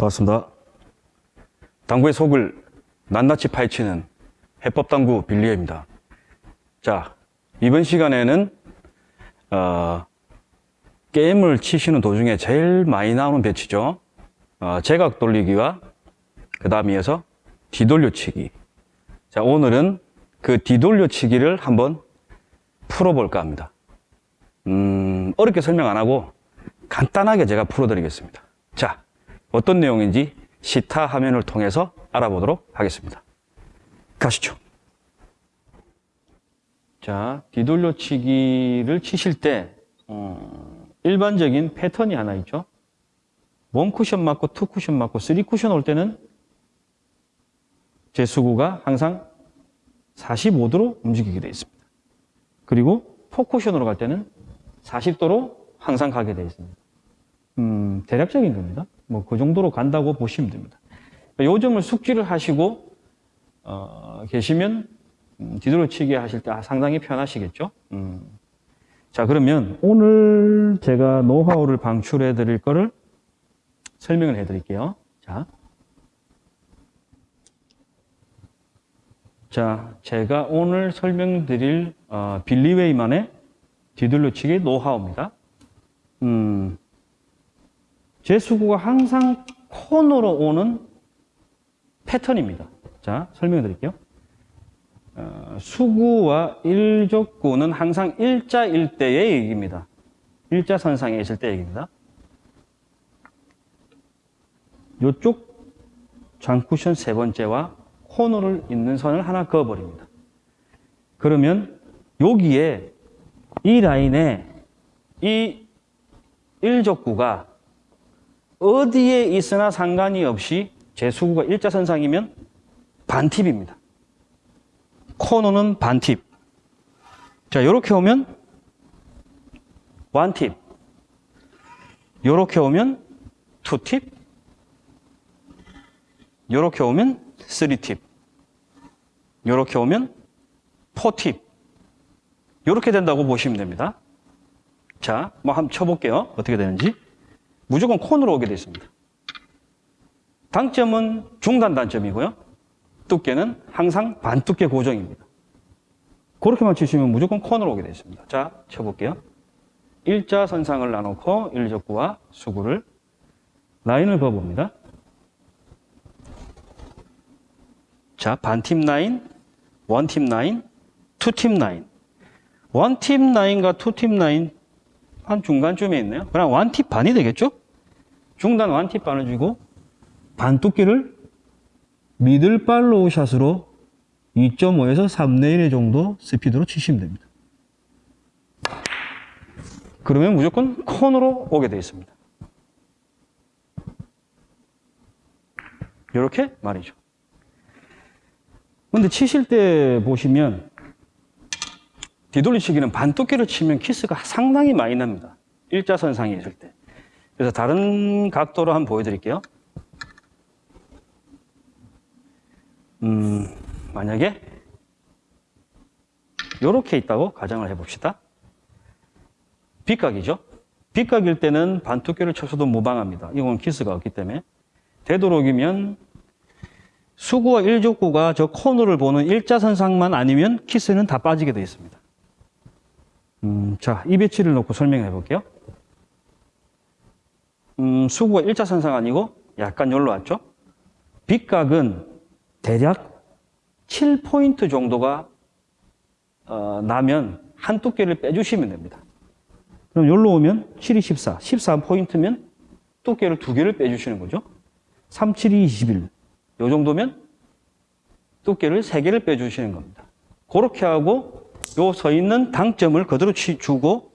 반갑습니다. 당구의 속을 낱낱이 파헤치는 해법당구 빌리에입니다. 자, 이번 시간에는 어, 게임을 치시는 도중에 제일 많이 나오는 배치죠. 어, 제각 돌리기와 그 다음 이어서 뒤돌려치기. 자, 오늘은 그 뒤돌려치기를 한번 풀어볼까 합니다. 음, 어렵게 설명 안 하고 간단하게 제가 풀어드리겠습니다. 자, 어떤 내용인지 시타 화면을 통해서 알아보도록 하겠습니다. 가시죠. 자, 뒤돌려치기를 치실 때 어, 일반적인 패턴이 하나 있죠. one 쿠션 맞고 two 쿠션 맞고 three 쿠션 올 때는 제 수구가 항상 45도로 움직이게 되어 있습니다. 그리고 포 쿠션으로 갈 때는 40도로 항상 가게 되어 있습니다. 음, 대략적인 겁니다. 뭐 그 정도로 간다고 보시면 됩니다. 요 점을 숙지를 하시고 어, 계시면 음, 뒤돌아치기 하실 때 상당히 편하시겠죠. 음. 자 그러면 오늘 제가 노하우를 방출해 드릴 거를 설명을 해 드릴게요. 자. 자, 제가 오늘 설명드릴 어, 빌리웨이만의 뒤돌려치기 노하우입니다. 음, 제 수구가 항상 코너로 오는 패턴입니다. 자, 설명해 드릴게요. 어, 수구와 일족구는 항상 일자 일대의 얘기입니다. 일자선상에 있을 때 얘기입니다. 이쪽 장쿠션 세 번째와 코너를 있는 선을 하나 그어버립니다. 그러면 여기에 이 라인에 이 일족구가 어디에 있으나 상관이 없이 제 수구가 일자선상이면 반팁입니다. 코너는 반팁. 자, 요렇게 오면 원팁. 요렇게 오면 투팁. 요렇게 오면 쓰리팁. 요렇게 오면 포팁. 요렇게 된다고 보시면 됩니다. 자, 뭐 한번 쳐볼게요. 어떻게 되는지. 무조건 콘으로 오게 되어 있습니다. 당점은 중단 단점이고요. 두께는 항상 반두께 고정입니다. 그렇게만 치시면 무조건 코너로 오게 되어 있습니다. 자, 쳐볼게요. 일자선상을 놔놓고 일적구와 수구를 라인을 그어봅니다. 자, 반팀 라인, 원팀 라인, 투팀 라인. 원팀 라인과 투팀 라인 한 중간쯤에 있네요. 그럼 one 팁 반이 되겠죠? 중단 one 팁 반을 주고 반 두께를 미들 팔로우 샷으로 2.5에서 3내 1의 정도 스피드로 치시면 됩니다. 그러면 무조건 컨으로 오게 되어 있습니다. 이렇게 말이죠. 근데 치실 때 보시면 뒤돌리치기는 반두께를 치면 키스가 상당히 많이 납니다. 일자선상에 있을 때. 그래서 다른 각도로 한번 보여드릴게요. 음, 만약에 이렇게 있다고 가정을 해봅시다. 빗각이죠. 빗각일 때는 반두께를 쳐서도 무방합니다. 이건 키스가 없기 때문에. 되도록이면 수구와 일족구가 저 코너를 보는 일자선상만 아니면 키스는 다 빠지게 되어 있습니다. 음, 자, 이 배치를 놓고 설명해 볼게요. 음, 수구가 일자선상 아니고 약간 열로 왔죠? 빗각은 대략 7포인트 정도가 어, 나면 한 두께를 빼주시면 됩니다. 그럼 열로 오면 7, 2, 14, 13포인트면 두께를 두 개를 빼주시는 거죠. 3, 7, 2, 21. 요 정도면 두께를 세 개를 빼주시는 겁니다. 그렇게 하고 요 서 있는 당점을 그대로 주고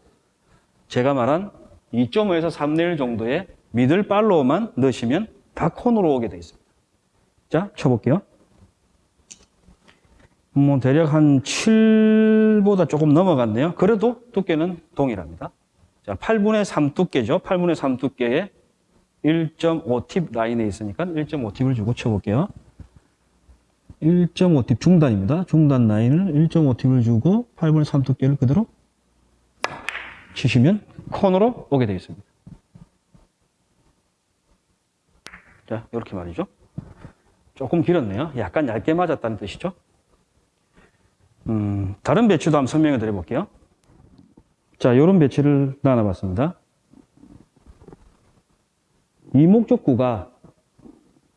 제가 말한 2.5에서 3내 1 정도의 미들 팔로우만 넣으시면 다 콘으로 오게 되어 있습니다. 자, 쳐볼게요. 뭐 대략 한 7보다 조금 넘어갔네요. 그래도 두께는 동일합니다. 자, 8분의 3 두께죠. 8분의 3 두께에 1.5팁 라인에 있으니까 1.5팁을 주고 쳐볼게요. 1.5팁 중단입니다. 중단 라인을 1.5팁을 주고 8분의 3 두께를 그대로 치시면 콘으로 오게 되어 있습니다. 자, 이렇게 말이죠. 조금 길었네요. 약간 얇게 맞았다는 뜻이죠. 음, 다른 배치도 한번 설명해 드려 볼게요. 자, 이런 배치를 나눠봤습니다. 이 목적구가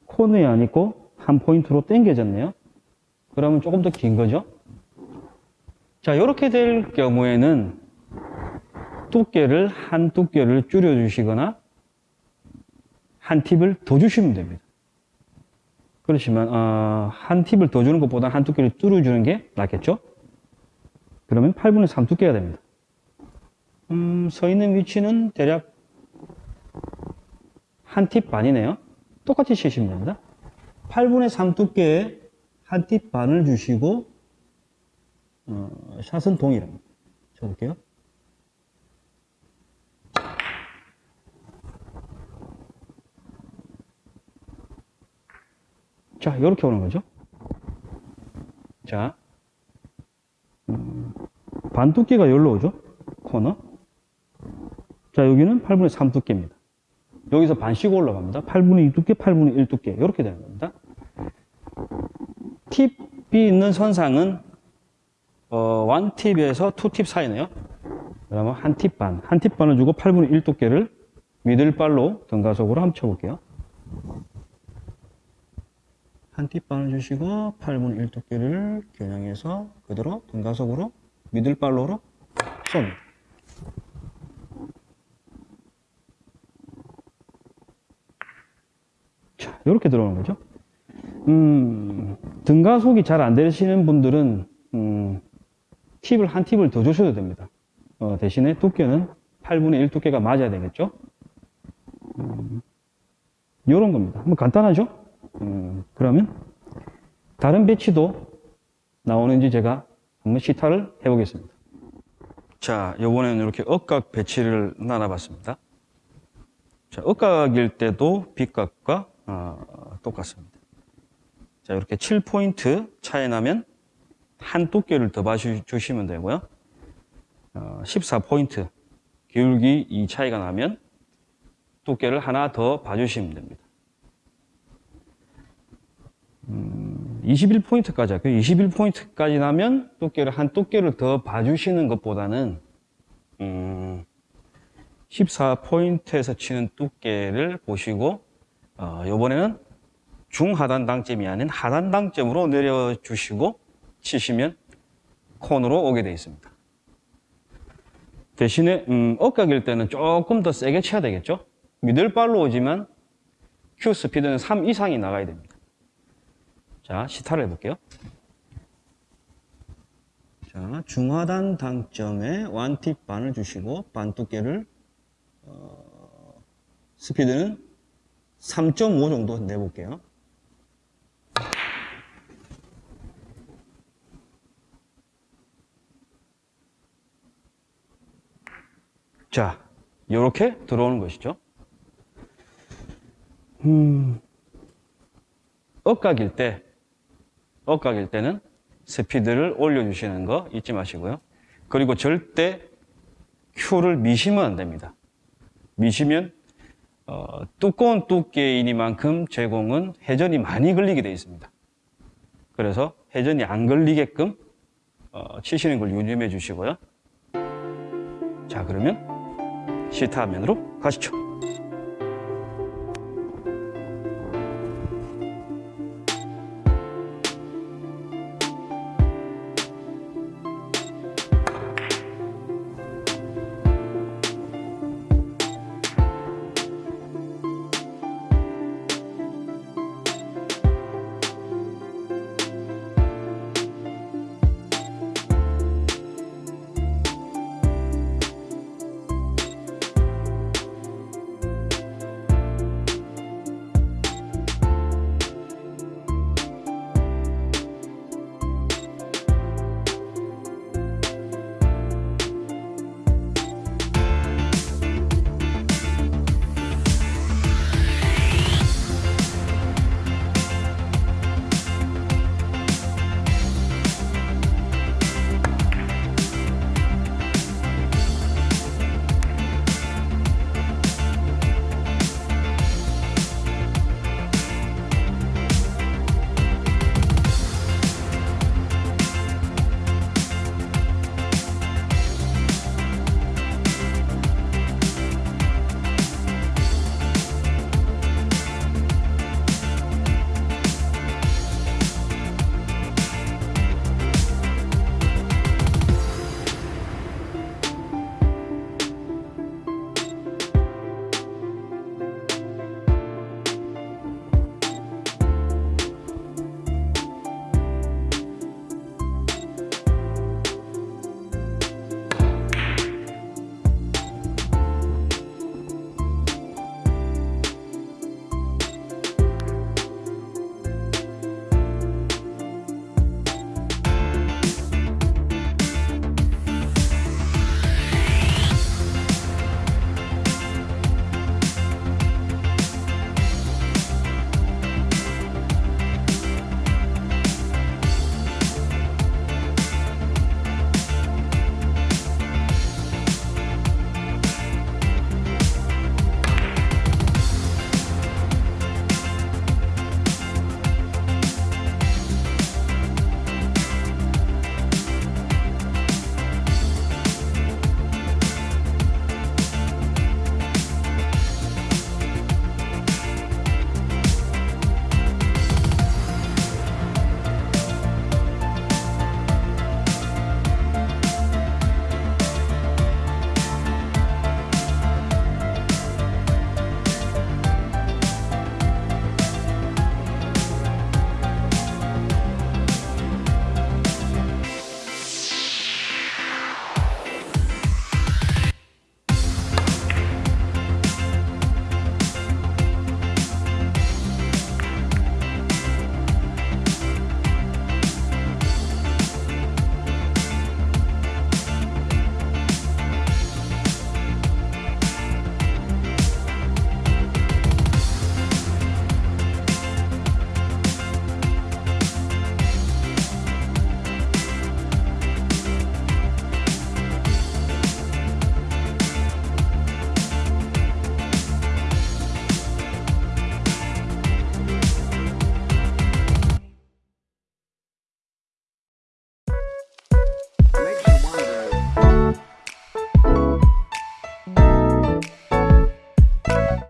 코너에 안 있고 한 포인트로 당겨졌네요. 그러면 조금 더 긴 거죠. 자, 이렇게 될 경우에는 두께를 한 두께를 줄여주시거나 한 팁을 더 주시면 됩니다. 그렇지만 어, 한 팁을 더 주는 것보다 한 두께를 줄여주는 게 낫겠죠? 그러면 8분의 3 두께가 됩니다. 음, 서 있는 위치는 대략 한 팁 반이네요. 똑같이 치시면 됩니다. 8분의 3 두께에 한 팁 반을 주시고 어, 샷은 동일합니다. 쳐볼게요. 자, 이렇게 오는 거죠. 자, 음, 반 두께가 여기로 오죠. 코너. 자, 여기는 8분의 3 두께입니다. 여기서 반씩 올라갑니다. 8분의 2 두께, 8분의 1 두께. 이렇게 되는 겁니다. 팁이 있는 선상은 어, 1팁에서 2팁 사이네요. 그러면 한 팁 반, 한 팁 반을 주고 8분의 1 두께를 미들발로 등가속으로 한번 쳐볼게요. 한팁 반을 주시고 8분의 1 두께를 겨냥해서 그대로 등가속으로 미들발로로 쏩니다. 자, 이렇게 들어오는 거죠. 음, 등가속이 잘 안 되시는 분들은 음, 팁을 한 팁을 더 주셔도 됩니다. 어, 대신에 두께는 8분의 1 두께가 맞아야 되겠죠. 음, 이런 겁니다. 한번 간단하죠? 음, 그러면 다른 배치도 나오는지 제가 한번 시타를 해보겠습니다. 자, 요번에는 이렇게 억각 배치를 나눠봤습니다. 자, 억각일 때도 빗각과 어, 똑같습니다. 자, 이렇게 7포인트 차이 나면 한 두께를 더 봐주시면 되고요. 어, 14포인트 기울기 이 차이가 나면 두께를 하나 더 봐주시면 됩니다. 음, 21포인트까지 할게요. 21포인트까지 나면 두께를 한 두께를 더 봐주시는 것보다는 음, 14포인트에서 치는 두께를 보시고 어, 이번에는 중하단 당점이 아닌 하단 당점으로 내려주시고 치시면 코너로 오게 되어 있습니다. 대신에 음, 역각일 때는 조금 더 세게 쳐야 되겠죠? 미들발로 오지만 큐 스피드는 3 이상이 나가야 됩니다. 자, 시타를 해볼게요. 자, 중하단 당점에 one 팁 반을 주시고 반 두께를 어, 스피드는 3.5 정도 내볼게요. 자, 이렇게 들어오는 것이죠. 음, 억각일 때, 억각일 때는 스피드를 올려주시는 거 잊지 마시고요. 그리고 절대 큐를 미시면 안 됩니다. 미시면 어, 두꺼운 두께이니만큼 제공은 회전이 많이 걸리게 되어 있습니다. 그래서 회전이 안 걸리게끔 어, 치시는 걸 유념해 주시고요. 자 그러면 시타 화면으로 가시죠.